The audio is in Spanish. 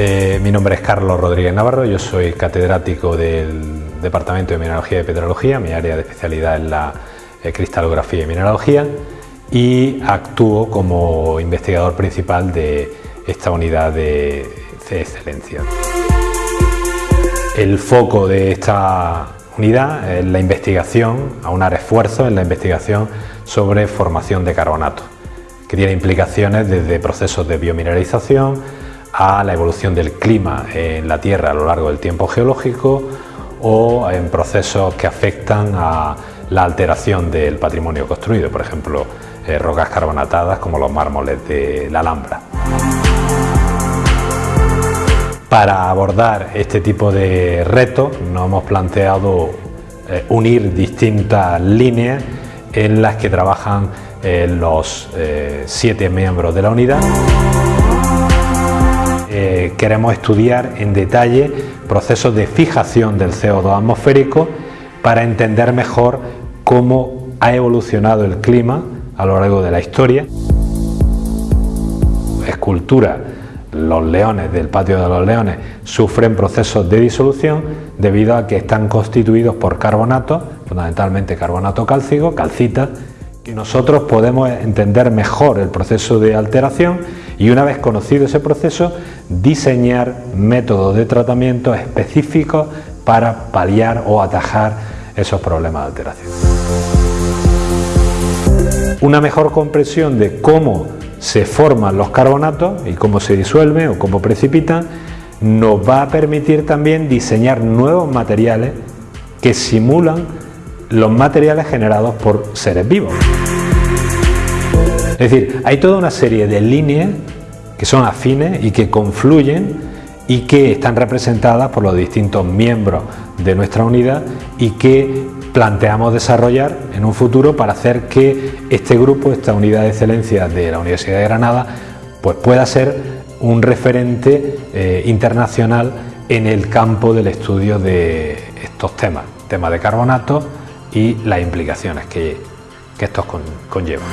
Eh, mi nombre es Carlos Rodríguez Navarro, yo soy catedrático del Departamento de Mineralogía y Petrología, mi área de especialidad es la eh, cristalografía y mineralogía y actúo como investigador principal de esta unidad de, excelencia. El foco de esta unidad es la investigación, aunar esfuerzos en la investigación sobre formación de carbonato, que tiene implicaciones desde procesos de biomineralización, a la evolución del clima en la Tierra a lo largo del tiempo geológico o en procesos que afectan a la alteración del patrimonio construido, por ejemplo, eh, rocas carbonatadas como los mármoles de la Alhambra. Para abordar este tipo de retos nos hemos planteado eh, unir distintas líneas en las que trabajan eh, los siete miembros de la unidad. Queremos estudiar en detalle procesos de fijación del CO2 atmosférico para entender mejor cómo ha evolucionado el clima a lo largo de la historia. Escultura, los leones del patio de los leones sufren procesos de disolución debido a que están constituidos por carbonato, fundamentalmente carbonato cálcico, calcita, nosotros podemos entender mejor el proceso de alteración y una vez conocido ese proceso, diseñar métodos de tratamiento específicos para paliar o atajar esos problemas de alteración. Una mejor comprensión de cómo se forman los carbonatos y cómo se disuelven o cómo precipitan nos va a permitir también diseñar nuevos materiales que simulan los materiales generados por seres vivos. Es decir, hay toda una serie de líneas que son afines y que confluyen y que están representadas por los distintos miembros de nuestra unidad y que planteamos desarrollar en un futuro para hacer que este grupo, esta unidad de excelencia de la Universidad de Granada, pues pueda ser un referente eh, internacional en el campo del estudio de estos temas, temas de carbonato y las implicaciones que, que estos conllevan.